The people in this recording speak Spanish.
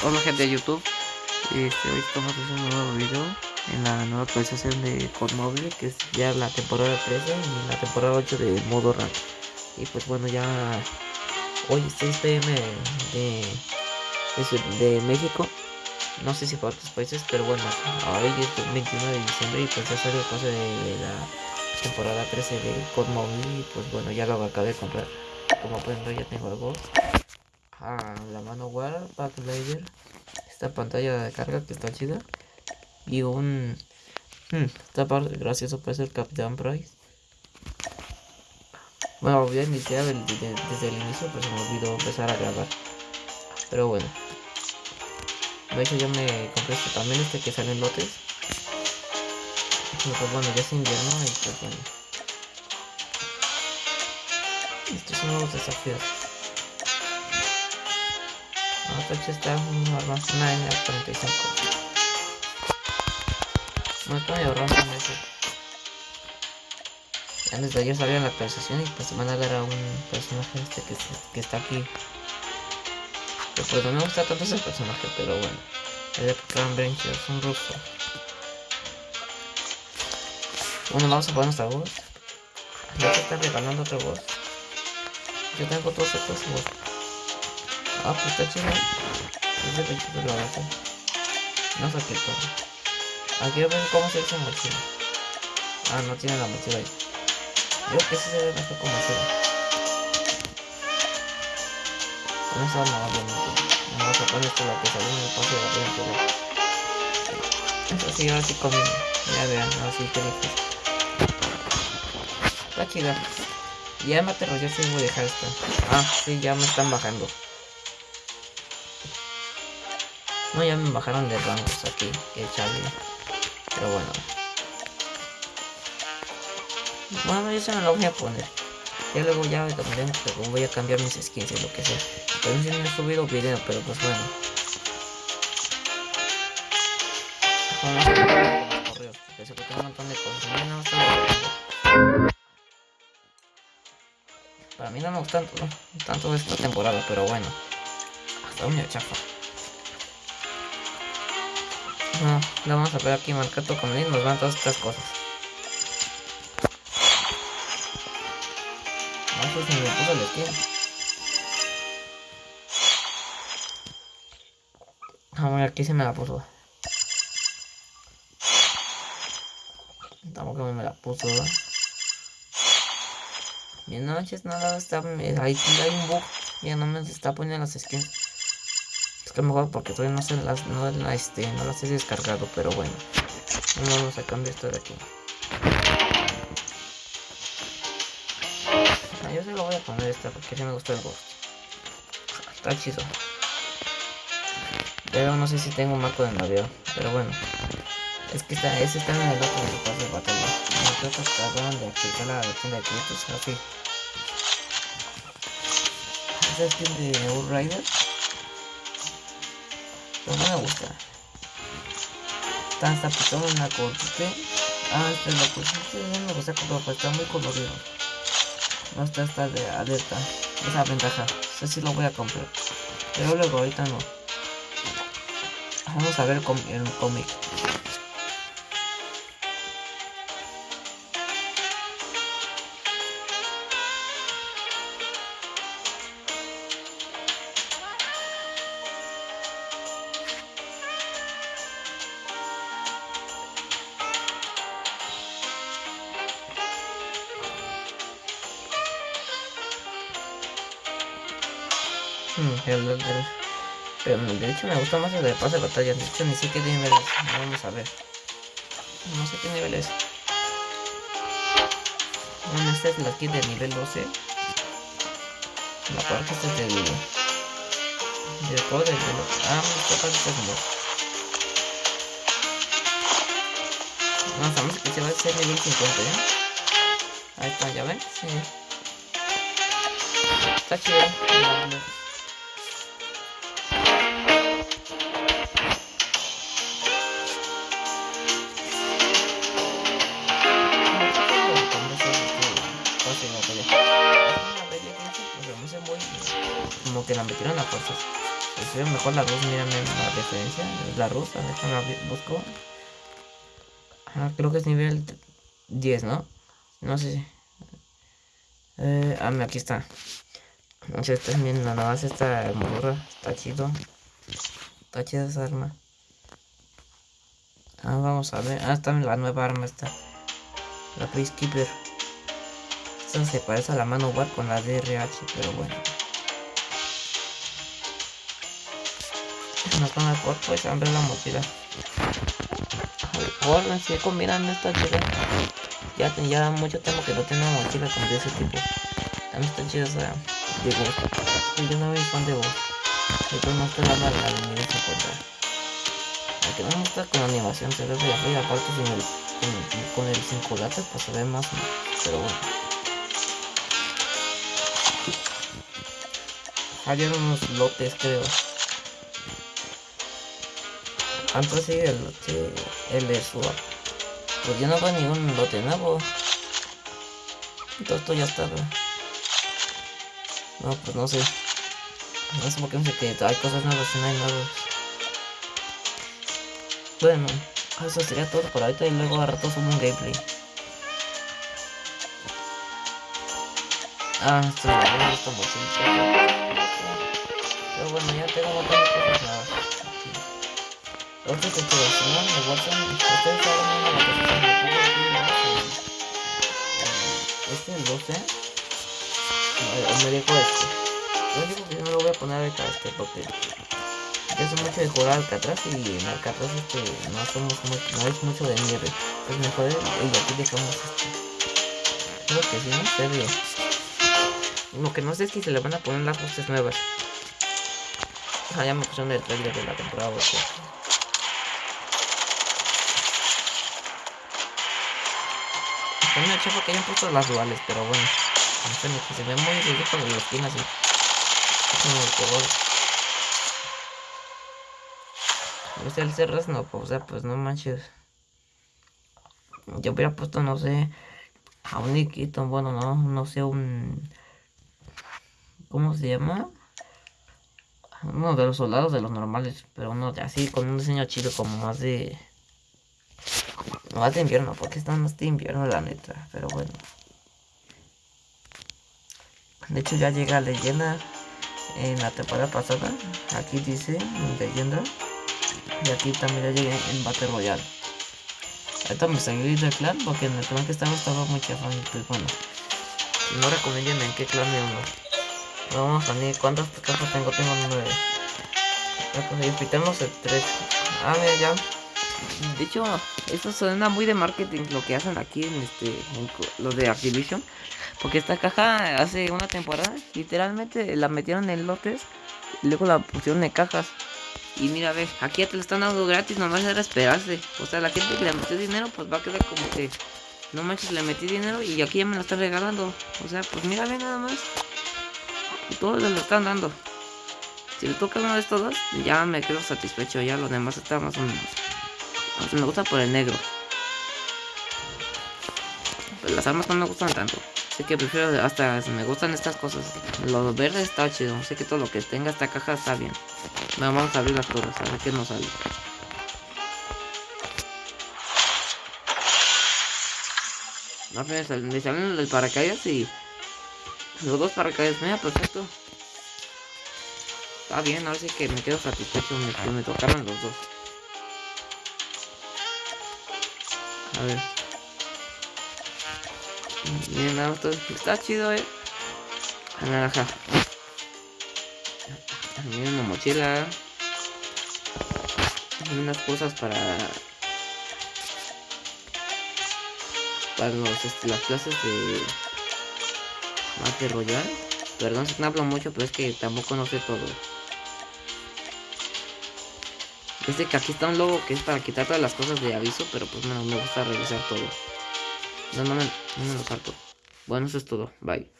Hola gente de YouTube, este, hoy estamos haciendo un nuevo video en la nueva actualización de Mobile que es ya la temporada 13 y la temporada 8 de modo rank y pues bueno ya hoy es 6 pm de, de, México. No sé si para otros países pero bueno hoy es 21 de diciembre y pues ya salió cosa de, de la temporada 13 de Mobile y pues bueno ya lo acabé de comprar. Como pueden ver ya tengo algo a la mano War Backblader esta pantalla de carga que está chida y un hmm, esta parte gracioso puede ser Capitán Price. Bueno voy a iniciar desde el inicio pero se me olvidó empezar a grabar pero bueno. De hecho ya me compré este, también este que sale en lotes. Pues bueno ya es invierno y pues bueno. Estos son nuevos desafíos Apache está una N45. No estoy ahorrando en eso. Antes de ayer salió la actualización y pues van a dar a un personaje este que, que está aquí. Que pues no me gusta tanto ese personaje, pero bueno. El Clan Bencher es un ruso. Bueno, vamos a poner nuestra voz. Ya se está regalando otra voz. Yo tengo todos estos voz. Ah, pues. Es de pechito lo hace. No qué todo. Aquí ver cómo se hace mochila. Ah, no tiene la mochila ahí. Yo que sí se ve mejor con mochila. Con no, obviamente. No vas a poner esto la que salió en el pase de la pero... Eso sí, ahora sí conmigo. Ya vean, ahora sí que. Está chida. Ya me aterró, yo sí voy a dejar esto. Ah, sí, ya me están bajando. No, ya me bajaron de rangos aquí, que Charlie. Pero bueno. Bueno, yo se me lo voy a poner. Ya luego ya me tomaré, pero voy a cambiar mis skins y lo que sea. Pero no he subido video, pero pues bueno. Para mí no me gusta tanto, tanto esta temporada, pero bueno. Hasta un chafa. No, la vamos a ver aquí marcado como nos van todas estas cosas. No sé si me puso el. Ah, aquí se me la puso. Tampoco me la puso, ¿verdad? Bien noches, nada, está, ahí hay un bug. Ya no me está poniendo las skins que mejor porque todavía no se las, no, este, no las he descargado, pero bueno. Vamos a cambiar esto de aquí. Ah, yo se lo voy a poner esta porque sí me gusta el ghost. Está chido. Pero no sé si tengo un marco de navío, pero bueno. Es que está, ese está en el otro pase de batalla. No creo que acaban de aplicar la tienda de créditos, así. Ese es de Rider. Pero no me gusta. Hasta pintado en la corte. Ah, este es la corte. No me gusta está muy colorido. No está esta de alerta. Esa ventaja. Sé si lo voy a comprar. Pero luego ahorita no. Vamos a ver el cómic. Hmm, el, el, pero el derecho me gusta más el de pase de batalla. De hecho, ni sé qué nivel es. Vamos a ver. No sé qué nivel es. Bueno, esta es la kit de nivel 12. La parte esta es del. Del juego del. Ah, esta está como. No, estamos que se va a ser nivel 50, ¿ya? Ahí está, ¿ya ven? Sí. Está chido. Como que la metieron a fuerzas. pues se ve mejor la luz, mírame la diferencia. La rusa, déjame busco. Ah, creo que es nivel 10, ¿no? No sé. Eh, ah, aquí está. No sé, están viendo nada más esta armadura. Está chido. Está chida esa arma. Ah, vamos a ver. Ah, está la nueva arma esta. La Peacekeeper. Esta se parece a la mano war con la DRH, pero bueno. Nos van a por pues hambre la mochila. Ahora si combinando esta chida. Ya, ya mucho tiempo que no tengo mochila de ese tipo. También está chida esa de voz. Yo no soy fan de voz. Yo no dando la de nivel 50. Aunque no me gusta con la animación, se ve de arriba, aparte sin el, con, con el 5 latas, pues se ve más, pero bueno. Fallaron unos lotes, creo. Antes sí, el lote, el su Pues yo no veo ningún lote nuevo. Todo esto ya está, No, pues no sé. No sé por qué no sé que hay cosas nuevas y no hay nuevos. Bueno, eso sería todo por ahorita y luego a rato subo un gameplay. Ah, esto me gusta mucho. Pero bueno, ya tengo un. Otra situación de WhatsApp, ustedes saben una de las cosas que me pongo Este es 12. O me dejo este. Lo único que yo no lo voy a poner ahorita este porque yo soy mucho de jugar Alcatraz y en Alcatraz este no mucho, no hay mucho de nieve. Es mejor y aquí dejamos este. Creo que sí, no se. Lo que no sé es que se le van a poner las luces nuevas. Ah, ya me pusieron el trailer de la temporada 8. Está una chafa que hayan puesto las duales, pero bueno. que se ve muy ridículo la esquina así. El color. O sea, el cerras no, pues, o sea, pues no manches. Yo hubiera puesto, no sé, a un Nikito, bueno, no, no sé, un... ¿Cómo se llama? Uno de los soldados de los normales, pero uno de así, con un diseño chido, como más de... Más de invierno, porque está más de invierno la neta, pero bueno. De hecho ya llega leyenda en la temporada pasada. Aquí dice leyenda. Y aquí también ya llegué en Battle Royale. Ahorita me salí del clan porque en el clan que estaba estaba muy chafón. Pues bueno. No recomienden en qué clan me uno. Vamos a ver cuántas cajas tengo. Tengo nueve. Y tenemos el tres. Ah, mira ya. De hecho, esto suena muy de marketing lo que hacen aquí en este en los de Activision. Porque esta caja hace una temporada, literalmente la metieron en lotes y luego la pusieron en cajas. Y mira, ve, aquí ya te lo están dando gratis, nomás era esperarse. O sea, la gente que le metió dinero, pues va a quedar como que no manches, le metí dinero y aquí ya me lo están regalando. O sea, pues mira, ve nada más. Todos lo están dando. Si le toca uno de estos dos, ya me quedo satisfecho. Ya los demás están más o menos me gusta por el negro. Pues las armas no me gustan tanto. Así que prefiero hasta me gustan estas cosas. Lo verde está chido. Sé que todo lo que tenga esta caja está bien. vamos a abrir las cosas, a ver qué nos sale. No, me salen el paracaídas y los dos paracaídas. Mira, perfecto. Está bien, ahora sí que me quedo satisfecho. Me, me tocaron los dos. A ver. Bien, auto. Está chido, eh. Naranja. También una mochila. Unas cosas para. Para los, este, las clases de. Mate Royal. Perdón si no hablo mucho, pero es que tampoco no sé todo. Este que aquí está un logo que es para quitar todas las cosas de aviso, pero pues no me gusta revisar todo. No, no, no, no me lo salto. Bueno, eso es todo. Bye.